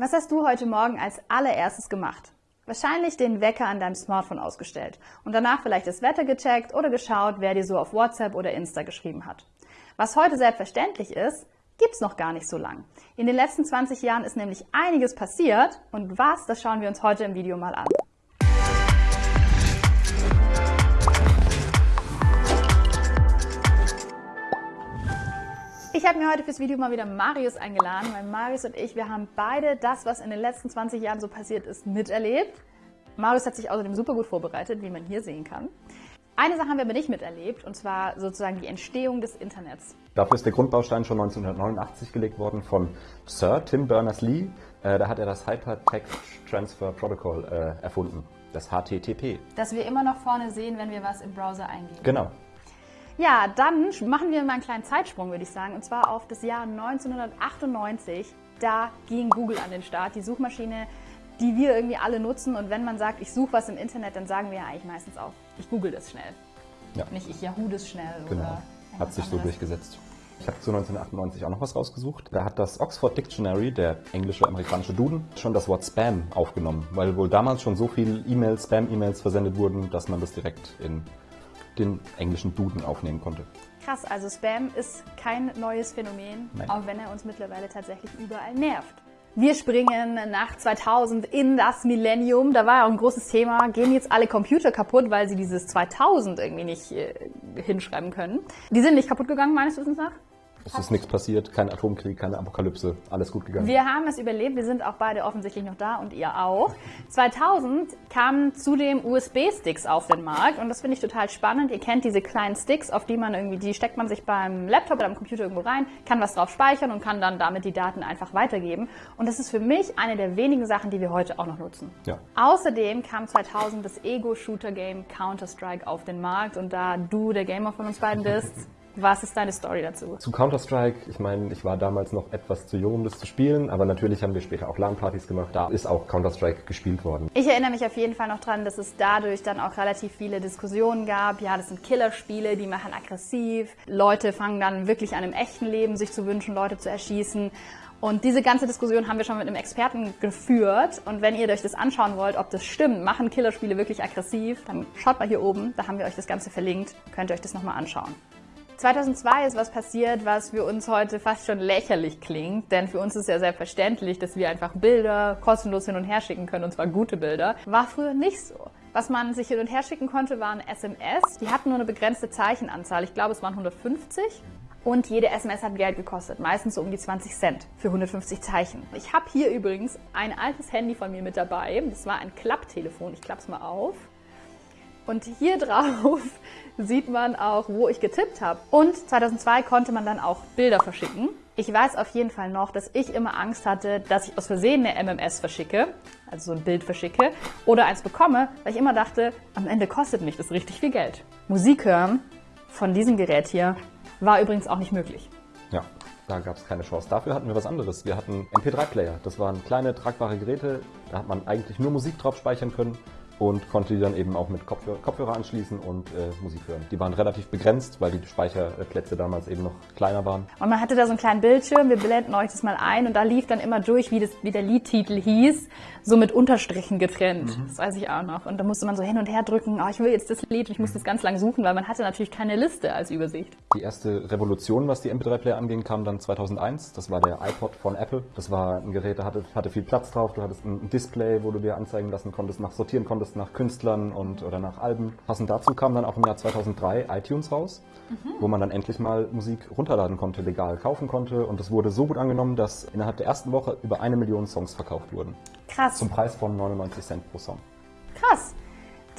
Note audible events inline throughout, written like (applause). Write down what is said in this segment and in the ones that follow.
Was hast du heute Morgen als allererstes gemacht? Wahrscheinlich den Wecker an deinem Smartphone ausgestellt und danach vielleicht das Wetter gecheckt oder geschaut, wer dir so auf WhatsApp oder Insta geschrieben hat. Was heute selbstverständlich ist, gibt's noch gar nicht so lang. In den letzten 20 Jahren ist nämlich einiges passiert und was, das schauen wir uns heute im Video mal an. Habe mir heute fürs Video mal wieder Marius eingeladen, weil Marius und ich, wir haben beide das, was in den letzten 20 Jahren so passiert ist, miterlebt. Marius hat sich außerdem super gut vorbereitet, wie man hier sehen kann. Eine Sache haben wir aber nicht miterlebt, und zwar sozusagen die Entstehung des Internets. Dafür ist der Grundbaustein schon 1989 gelegt worden von Sir Tim Berners-Lee. Äh, da hat er das Hypertext Transfer Protocol äh, erfunden, das HTTP. Das wir immer noch vorne sehen, wenn wir was im Browser eingeben. Genau. Ja, dann machen wir mal einen kleinen Zeitsprung, würde ich sagen, und zwar auf das Jahr 1998. Da ging Google an den Start, die Suchmaschine, die wir irgendwie alle nutzen. Und wenn man sagt, ich suche was im Internet, dann sagen wir ja eigentlich meistens auch, ich google das schnell. Ja. Nicht ich Yahoo das schnell. Genau. Oder Hat sich so durchgesetzt. Ich habe zu 1998 auch noch was rausgesucht. Da hat das Oxford Dictionary, der englische amerikanische Duden, schon das Wort Spam aufgenommen, weil wohl damals schon so viele E-Mails, Spam-E-Mails versendet wurden, dass man das direkt in den englischen Duden aufnehmen konnte. Krass, also Spam ist kein neues Phänomen, Nein. auch wenn er uns mittlerweile tatsächlich überall nervt. Wir springen nach 2000 in das Millennium. Da war ja auch ein großes Thema. Gehen jetzt alle Computer kaputt, weil sie dieses 2000 irgendwie nicht äh, hinschreiben können? Die sind nicht kaputt gegangen, meines Wissens nach. Es ist nichts passiert, kein Atomkrieg, keine Apokalypse, alles gut gegangen. Wir haben es überlebt, wir sind auch beide offensichtlich noch da und ihr auch. 2000 kamen zudem USB-Sticks auf den Markt und das finde ich total spannend. Ihr kennt diese kleinen Sticks, auf die man irgendwie, die steckt man sich beim Laptop oder am Computer irgendwo rein, kann was drauf speichern und kann dann damit die Daten einfach weitergeben. Und das ist für mich eine der wenigen Sachen, die wir heute auch noch nutzen. Ja. Außerdem kam 2000 das Ego-Shooter-Game Counter-Strike auf den Markt und da du der Gamer von uns beiden bist, (laughs) Was ist deine Story dazu? Zu Counter-Strike, ich meine, ich war damals noch etwas zu jung, um das zu spielen, aber natürlich haben wir später auch LAN-Partys gemacht. Da ist auch Counter-Strike gespielt worden. Ich erinnere mich auf jeden Fall noch dran, dass es dadurch dann auch relativ viele Diskussionen gab. Ja, das sind Killerspiele, die machen aggressiv. Leute fangen dann wirklich an im echten Leben sich zu wünschen, Leute zu erschießen. Und diese ganze Diskussion haben wir schon mit einem Experten geführt. Und wenn ihr euch das anschauen wollt, ob das stimmt, machen Killerspiele wirklich aggressiv, dann schaut mal hier oben, da haben wir euch das Ganze verlinkt, könnt ihr euch das nochmal anschauen. 2002 ist was passiert, was für uns heute fast schon lächerlich klingt, denn für uns ist ja selbstverständlich, dass wir einfach Bilder kostenlos hin und her schicken können, und zwar gute Bilder. War früher nicht so. Was man sich hin und her schicken konnte, waren SMS. Die hatten nur eine begrenzte Zeichenanzahl. Ich glaube, es waren 150. Und jede SMS hat Geld gekostet, meistens so um die 20 Cent für 150 Zeichen. Ich habe hier übrigens ein altes Handy von mir mit dabei. Das war ein Klapptelefon. Ich klappe es mal auf. Und hier drauf (laughs) sieht man auch, wo ich getippt habe. Und 2002 konnte man dann auch Bilder verschicken. Ich weiß auf jeden Fall noch, dass ich immer Angst hatte, dass ich aus Versehen eine MMS verschicke, also so ein Bild verschicke, oder eins bekomme, weil ich immer dachte, am Ende kostet mich das richtig viel Geld. Musik hören von diesem Gerät hier war übrigens auch nicht möglich. Ja, da gab es keine Chance. Dafür hatten wir was anderes. Wir hatten MP3-Player. Das waren kleine tragbare Geräte. Da hat man eigentlich nur Musik drauf speichern können und konnte die dann eben auch mit Kopfhörer, Kopfhörer anschließen und äh, Musik hören. Die waren relativ begrenzt, weil die Speicherplätze damals eben noch kleiner waren. Und man hatte da so einen kleinen Bildschirm, wir blenden euch das mal ein und da lief dann immer durch, wie, das, wie der Liedtitel hieß, so mit Unterstrichen getrennt. Mhm. Das weiß ich auch noch. Und da musste man so hin und her drücken, oh, ich will jetzt das Lied und ich muss das ganz lang suchen, weil man hatte natürlich keine Liste als Übersicht. Die erste Revolution, was die MP3-Player anging, kam dann 2001. Das war der iPod von Apple. Das war ein Gerät, da hatte, hatte viel Platz drauf. Du hattest ein Display, wo du dir anzeigen lassen konntest, nach sortieren konntest Genres nach Künstlern und oder nach Alben. Passend dazu kam dann auch im Jahr 2003 iTunes raus, mhm. wo man dann endlich mal Musik runterladen konnte, legal kaufen konnte. Und das wurde so gut angenommen, dass innerhalb der ersten Woche über eine Million Songs verkauft wurden. Krass. Zum Preis von 99 Cent pro Song. Krass.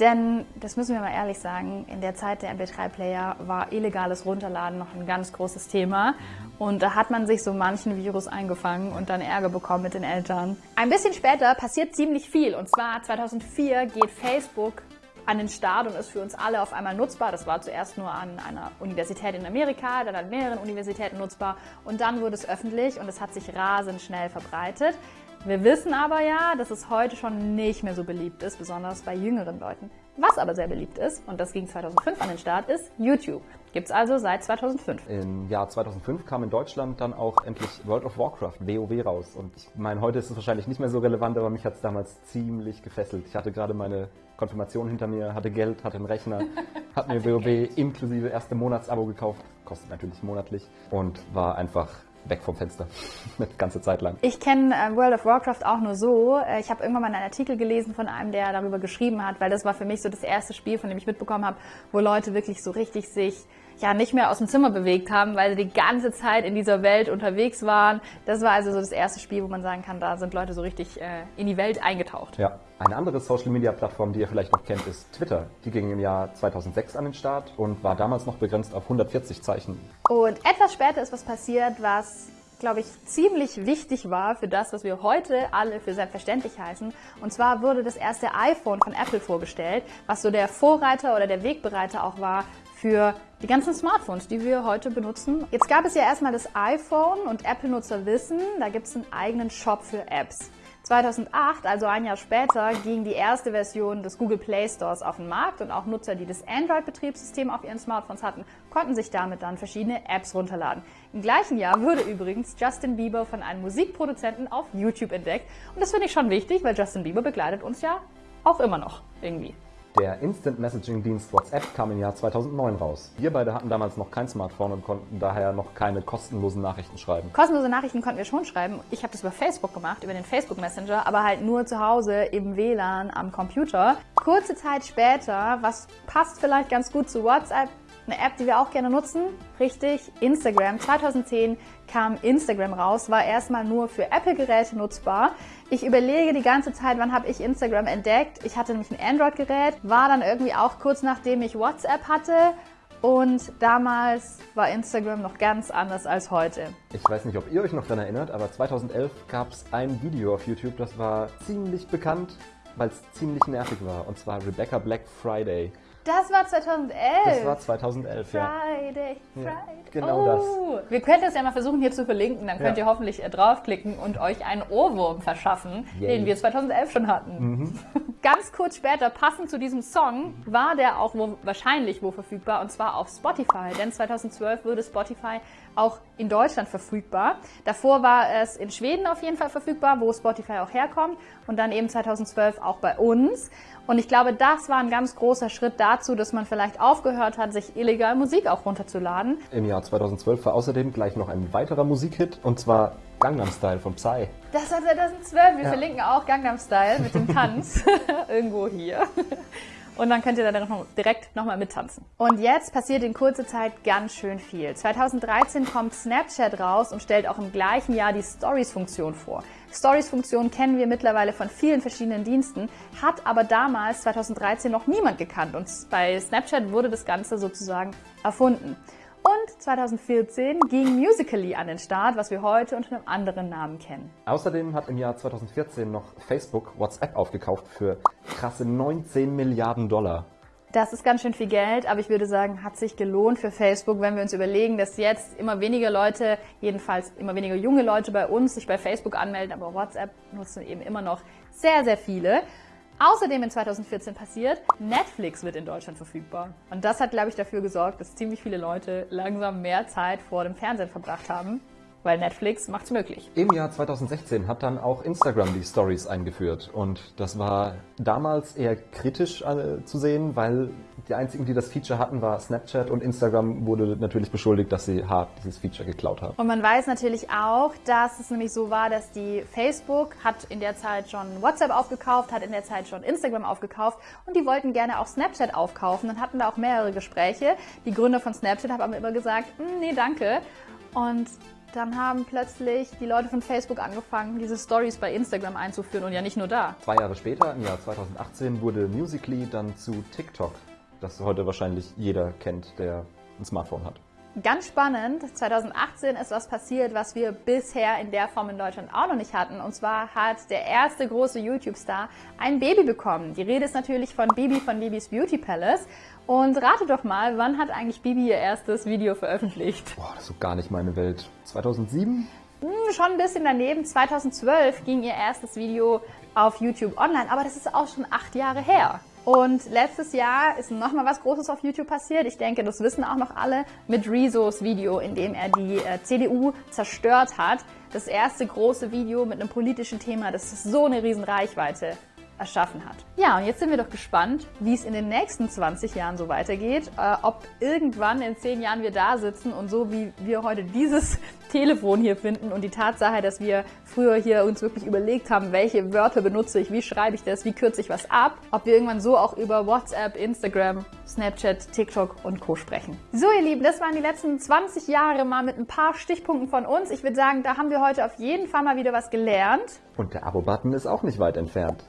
Denn, das müssen wir mal ehrlich sagen, in der Zeit der MP3-Player war illegales Runterladen noch ein ganz großes Thema. Und da hat man sich so manchen Virus eingefangen und dann Ärger bekommen mit den Eltern. Ein bisschen später passiert ziemlich viel. Und zwar 2004 geht Facebook an den Start und ist für uns alle auf einmal nutzbar. Das war zuerst nur an einer Universität in Amerika, dann an mehreren Universitäten nutzbar und dann wurde es öffentlich und es hat sich rasend schnell verbreitet. Wir wissen aber ja, dass es heute schon nicht mehr so beliebt ist, besonders bei jüngeren Leuten. Was aber sehr beliebt ist, und das ging 2005 an den Start, ist YouTube. Gibt's also seit 2005. Im Jahr 2005 kam in Deutschland dann auch endlich World of Warcraft, WoW, raus. Und ich meine, heute ist es wahrscheinlich nicht mehr so relevant, aber mich hat es damals ziemlich gefesselt. Ich hatte gerade meine Konfirmation hinter mir, hatte Geld, hatte einen Rechner, (laughs) hat mir WoW inklusive erste Monatsabo gekauft, kostet natürlich monatlich und war einfach weg vom Fenster. (laughs) Eine ganze Zeit lang. Ich kenne äh, World of Warcraft auch nur so. Äh, ich habe irgendwann mal einen Artikel gelesen von einem, der darüber geschrieben hat, weil das war für mich so das erste Spiel, von dem ich mitbekommen habe, wo Leute wirklich so richtig sich ja nicht mehr aus dem Zimmer bewegt haben, weil sie die ganze Zeit in dieser Welt unterwegs waren. Das war also so das erste Spiel, wo man sagen kann, da sind Leute so richtig äh, in die Welt eingetaucht. Ja. Eine andere Social-Media-Plattform, die ihr vielleicht noch kennt, ist Twitter. Die ging im Jahr 2006 an den Start und war damals noch begrenzt auf 140 Zeichen. Und etwas später ist was passiert, was glaube ich, ziemlich wichtig war für das, was wir heute alle für selbstverständlich heißen. Und zwar wurde das erste iPhone von Apple vorgestellt, was so der Vorreiter oder der Wegbereiter auch war für die ganzen Smartphones, die wir heute benutzen. Jetzt gab es ja erstmal das iPhone und Apple-Nutzer wissen, da gibt es einen eigenen Shop für Apps. 2008, also ein Jahr später, ging die erste Version des Google Play Stores auf den Markt und auch Nutzer, die das Android-Betriebssystem auf ihren Smartphones hatten, konnten sich damit dann verschiedene Apps runterladen. Im gleichen Jahr wurde übrigens Justin Bieber von einem Musikproduzenten auf YouTube entdeckt und das finde ich schon wichtig, weil Justin Bieber begleitet uns ja auch immer noch irgendwie. Der Instant Messaging Dienst WhatsApp kam im Jahr 2009 raus. Wir beide hatten damals noch kein Smartphone und konnten daher noch keine kostenlosen Nachrichten schreiben. Kostenlose Nachrichten konnten wir schon schreiben. Ich habe das über Facebook gemacht, über den Facebook Messenger, aber halt nur zu Hause im WLAN am Computer. Kurze Zeit später, was passt vielleicht ganz gut zu WhatsApp, eine App, die wir auch gerne nutzen, richtig, Instagram. 2010 kam Instagram raus, war erstmal nur für Apple-Geräte nutzbar. Ich überlege die ganze Zeit, wann habe ich Instagram entdeckt. Ich hatte nämlich ein Android-Gerät, war dann irgendwie auch kurz nachdem ich WhatsApp hatte. Und damals war Instagram noch ganz anders als heute. Ich weiß nicht, ob ihr euch noch daran erinnert, aber 2011 gab es ein Video auf YouTube, das war ziemlich bekannt, weil es ziemlich nervig war. Und zwar Rebecca Black Friday. Das war 2011. Das war 2011, Friday, ja. Friday, ja, Genau oh. das. Wir könnten es ja mal versuchen hier zu verlinken, dann könnt ja. ihr hoffentlich äh, draufklicken und euch einen Ohrwurm verschaffen, Yay. den wir 2011 schon hatten. Mhm. (laughs) Ganz kurz später, passend zu diesem Song, war der auch wo, wahrscheinlich wo verfügbar und zwar auf Spotify, denn 2012 wurde Spotify auch in Deutschland verfügbar. Davor war es in Schweden auf jeden Fall verfügbar, wo Spotify auch herkommt und dann eben 2012 auch bei uns. Und ich glaube, das war ein ganz großer Schritt dazu, dass man vielleicht aufgehört hat, sich illegal Musik auch runterzuladen. Im Jahr 2012 war außerdem gleich noch ein weiterer Musikhit und zwar Gangnam Style von Psy. Das war 2012. Wir ja. verlinken auch Gangnam Style mit dem Tanz (laughs) (laughs) irgendwo hier. Und dann könnt ihr da direkt nochmal mittanzen. Und jetzt passiert in kurzer Zeit ganz schön viel. 2013 kommt Snapchat raus und stellt auch im gleichen Jahr die Stories-Funktion vor. Stories-Funktion kennen wir mittlerweile von vielen verschiedenen Diensten, hat aber damals 2013 noch niemand gekannt und bei Snapchat wurde das Ganze sozusagen erfunden. Und 2014 ging Musically an den Start, was wir heute unter einem anderen Namen kennen. Außerdem hat im Jahr 2014 noch Facebook WhatsApp aufgekauft für krasse 19 Milliarden Dollar. Das ist ganz schön viel Geld, aber ich würde sagen, hat sich gelohnt für Facebook, wenn wir uns überlegen, dass jetzt immer weniger Leute, jedenfalls immer weniger junge Leute bei uns sich bei Facebook anmelden, aber WhatsApp nutzen eben immer noch sehr, sehr viele. Außerdem in 2014 passiert, Netflix wird in Deutschland verfügbar. Und das hat, glaube ich, dafür gesorgt, dass ziemlich viele Leute langsam mehr Zeit vor dem Fernsehen verbracht haben weil Netflix macht es möglich. Im Jahr 2016 hat dann auch Instagram die Stories eingeführt und das war damals eher kritisch äh, zu sehen, weil die einzigen, die das Feature hatten, war Snapchat und Instagram wurde natürlich beschuldigt, dass sie hart dieses Feature geklaut haben. Und man weiß natürlich auch, dass es nämlich so war, dass die Facebook hat in der Zeit schon WhatsApp aufgekauft, hat in der Zeit schon Instagram aufgekauft und die wollten gerne auch Snapchat aufkaufen und hatten da auch mehrere Gespräche. Die Gründer von Snapchat haben aber immer gesagt, hm, nee, danke. Und dann haben plötzlich die Leute von Facebook angefangen, diese Stories bei Instagram einzuführen und ja nicht nur da. Zwei Jahre später, im Jahr 2018, wurde Musically dann zu TikTok, das heute wahrscheinlich jeder kennt, der ein Smartphone hat. Ganz spannend, 2018 ist was passiert, was wir bisher in der Form in Deutschland auch noch nicht hatten. Und zwar hat der erste große YouTube-Star ein Baby bekommen. Die Rede ist natürlich von Bibi von Bibis Beauty Palace. Und rate doch mal, wann hat eigentlich Bibi ihr erstes Video veröffentlicht? Boah, das ist so gar nicht meine Welt. 2007? Hm, schon ein bisschen daneben. 2012 ging ihr erstes Video auf YouTube online, aber das ist auch schon acht Jahre her. Und letztes Jahr ist nochmal was Großes auf YouTube passiert. Ich denke, das wissen auch noch alle mit Rezos Video, in dem er die äh, CDU zerstört hat. Das erste große Video mit einem politischen Thema, das so eine riesen Reichweite erschaffen hat. Ja, und jetzt sind wir doch gespannt, wie es in den nächsten 20 Jahren so weitergeht. Äh, ob irgendwann in 10 Jahren wir da sitzen und so wie wir heute dieses (laughs) Telefon hier finden und die Tatsache, dass wir früher hier uns wirklich überlegt haben, welche Wörter benutze ich, wie schreibe ich das, wie kürze ich was ab, ob wir irgendwann so auch über WhatsApp, Instagram, Snapchat, TikTok und Co. sprechen. So, ihr Lieben, das waren die letzten 20 Jahre mal mit ein paar Stichpunkten von uns. Ich würde sagen, da haben wir heute auf jeden Fall mal wieder was gelernt. Und der Abo-Button ist auch nicht weit entfernt.